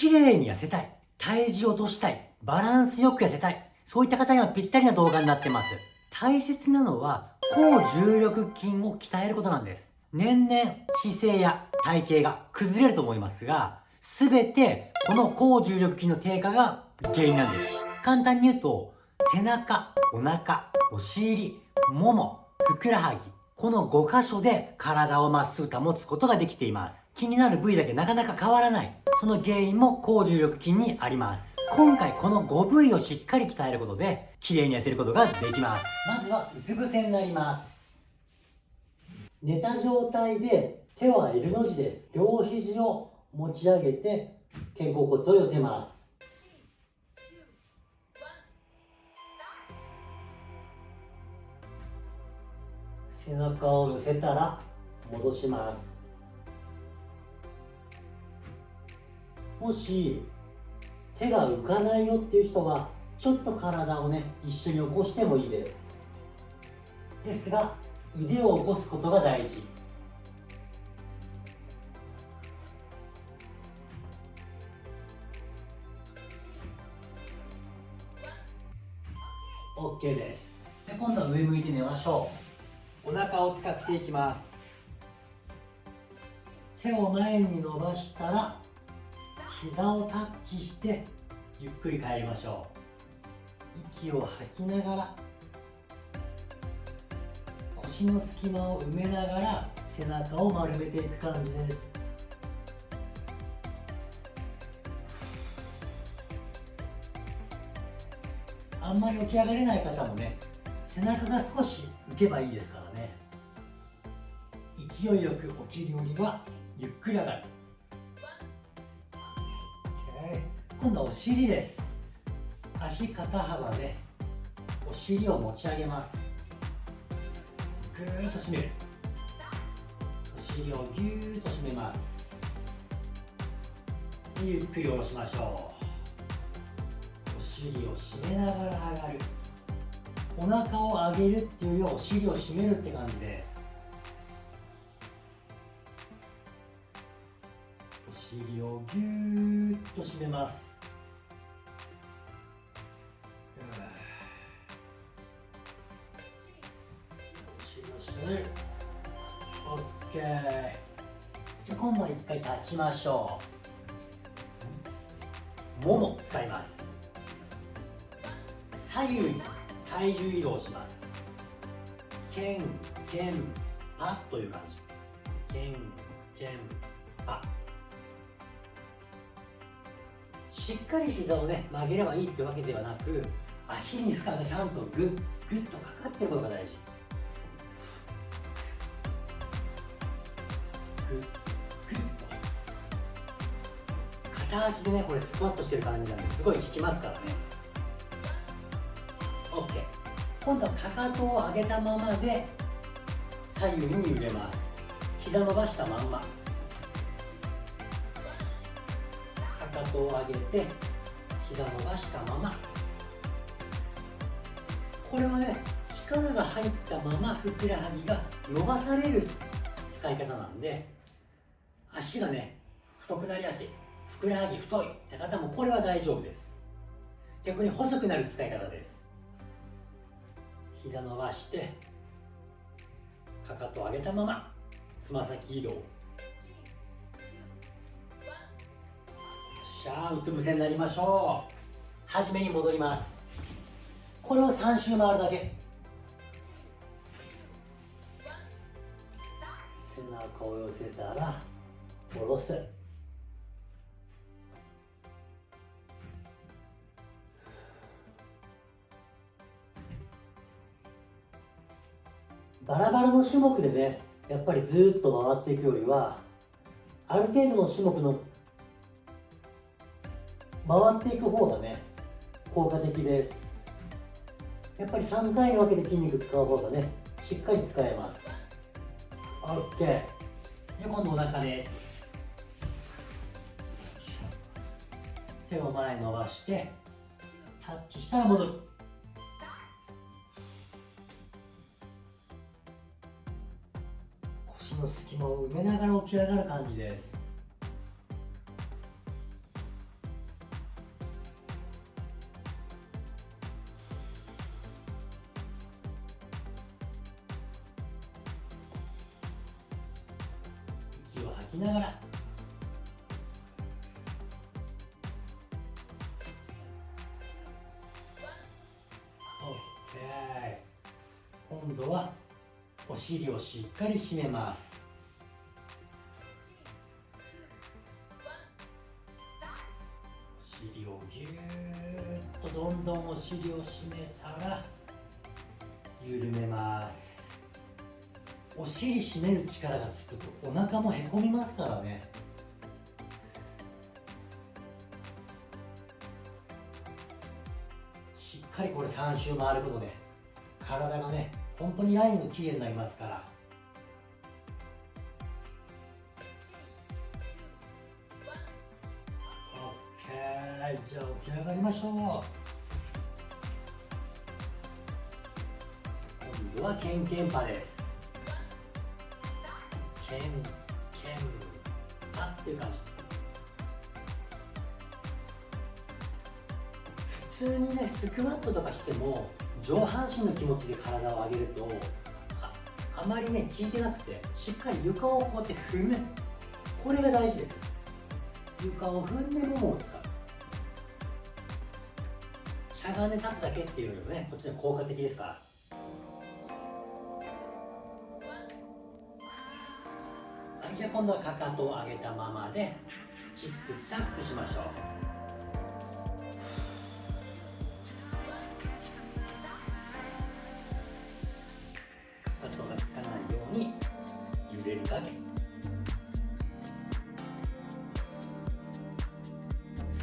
綺麗に痩せたい、体重を落としたい、バランスよく痩せたい、そういった方にはぴったりな動画になってます。大切なのは、高重力筋を鍛えることなんです。年々姿勢や体型が崩れると思いますが、すべてこの高重力筋の低下が原因なんです。簡単に言うと、背中、お腹、お尻、もも、ふくらはぎ、この5箇所で体をまっすぐ保つことができています。気になる部位だけなかなか変わらない。その原因も高重力筋にあります。今回この5部位をしっかり鍛えることで、綺麗に痩せることができます。まずは、うつ伏せになります。寝た状態で手は L の字です。両肘を持ち上げて、肩甲骨を寄せます。背中を寄せたら戻しますもし手が浮かないよっていう人はちょっと体をね一緒に起こしてもいいです。ですが腕を起こすことが大事。オッケーです。で今度は上向いて寝ましょう。お腹を使っていきます。手を前に伸ばしたら膝をタッチしてゆっくり帰りましょう。息を吐きながら腰の隙間を埋めながら背中を丸めていく感じです。あんまり起き上がれない方もね背中が少し浮けばいいですからね。勢いよく起きるよりはゆっくり上がる、今度はお尻です。足肩幅でお尻を持ち上げます。ぐーっと締める。お尻をぎゅーっと締めます。ゆっくり下ろしましょう。お尻を締めながら上がる。お腹を上げるっていうよりはお尻を締めるって感じです。お尻をぎゅーっと締めます。立ちましょうもも使います。左右に体重移動しますけんけんパという感じ。けんけんパしっかり膝をね曲げればいいってわけではなく足に負荷がちゃんとグッグッとかかってることが大事。グッ。片足でねこれスクワットしてる感じなんですごい効きますからね。OK 今度はかかとを上げたままで左右に揺れます。膝伸ばしたまんま。かかとを上げて膝伸ばしたまま。これはね力が入ったままふくらはぎが伸ばされる使い方なんで足がね太くなりやすい。ふくらはぎ太いって方もこれは大丈夫です。逆に細くなる使い方です。膝伸ばしてかかと上げたままつま先移動。よっしゃうつ伏せになりましょう。初めに戻ります。これを3周回るだけ。背中を寄せたら下ろす。バラバラの種目でねやっぱりずっと回っていくよりはある程度の種目の回っていく方がね効果的です。やっぱり3回に分けて筋肉使う方がねしっかり使えます。OK じゃ今度お腹です。手を前伸ばしてタッチしたら戻る。の隙間を埋めながら起き上がる感じです。息を吐きながら。今度はお尻をしっかり締めます。ぎゅっとどんどんお尻を締めたら緩めます。お尻締める力がつくとお腹もへこみますからね。しっかりこれ3周回ることで体がね本当にラインが綺麗になりますから。OK じゃあ起き上がりましょう。今度はケンケンパです。ケンケンパっていう感じ。普通にねスクワットとかしても上半身の気持ちで体を上げるとああまりね効いてなくてしっかり床をこうやって踏む。これが大事です。床を踏んでももを使うしゃがんで立つだけっていうよりもねこっちの効果的ですから。はいじゃあ今度はかかとを上げたままでチップタップしましょう。かかとがつかないように揺れるだけ。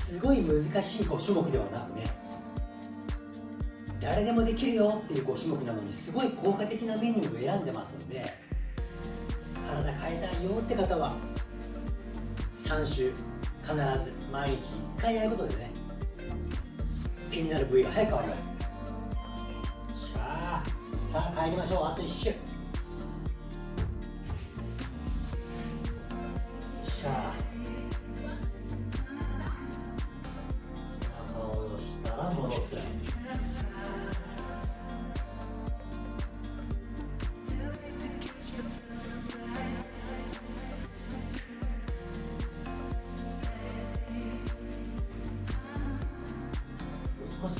すごい難しい5種目ではなくね誰でもできるよっていう5種目なのにすごい効果的なメニューを選んでますんで体変えたいよって方は3週必ず毎日1回やることでね気になる部位が早く変わります。さあさあ帰りましょう。あと1週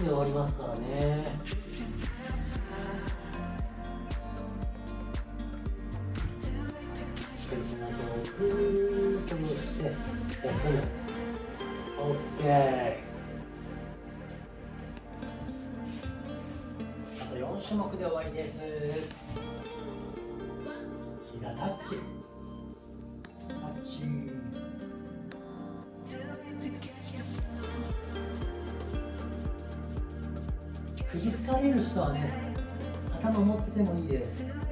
で終わりますからね。ぐーっと戻して休む OK あと4種目で終わりです。膝タッチ。首疲れる人はね頭持っててもいいです。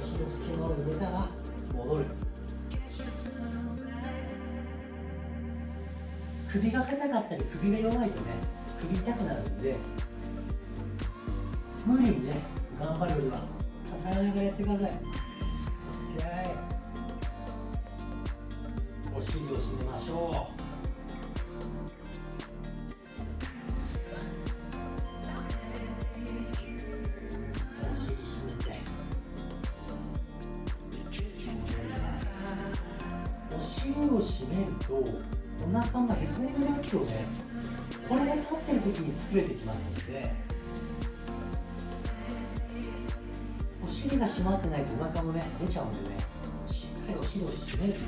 足の隙間を入れたら戻る。首が硬かったり首が弱いとね首痛くなるんで無理にね頑張るよりは支えながらやってください。OK お尻を締めましょう。お尻を締めるとお腹がへこんでますよね。これが立ってる時に作れてきますのでお尻が締まってないとお腹もね出ちゃうんでねしっかりお尻を締める。は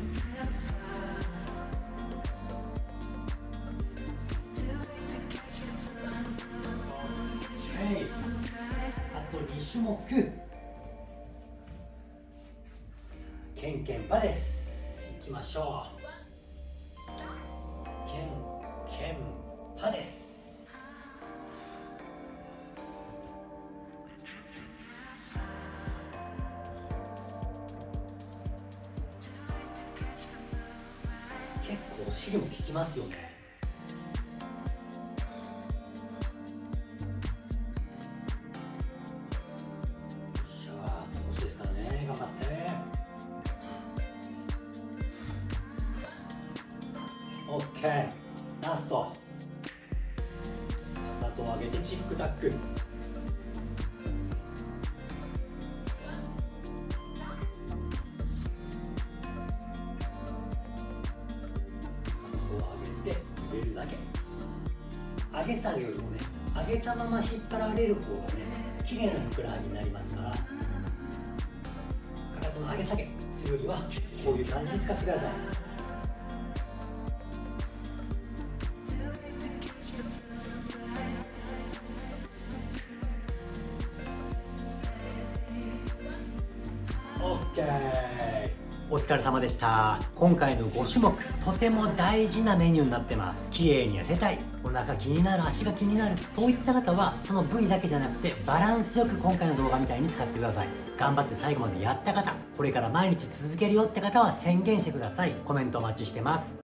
い。あと2種目。ケンケンパです。きましょう。ケンケンパです結構お尻も効きますよね。OK ラストかかとを上げてチックタック。上げて入れるだけ。上げ下げよりもね上げたまま引っ張られる方がね綺麗なふくらはぎになりますから。かかとの上げ下げするよりはこういう感じで使ってください。お疲れ様でした。今回の5種目とても大事なメニューになってます。綺麗に痩せたい。お腹気になる足が気になる。そういった方はその部位だけじゃなくてバランスよく今回の動画みたいに使ってください。頑張って最後までやった方これから毎日続けるよって方は宣言してください。コメントお待ちしてます。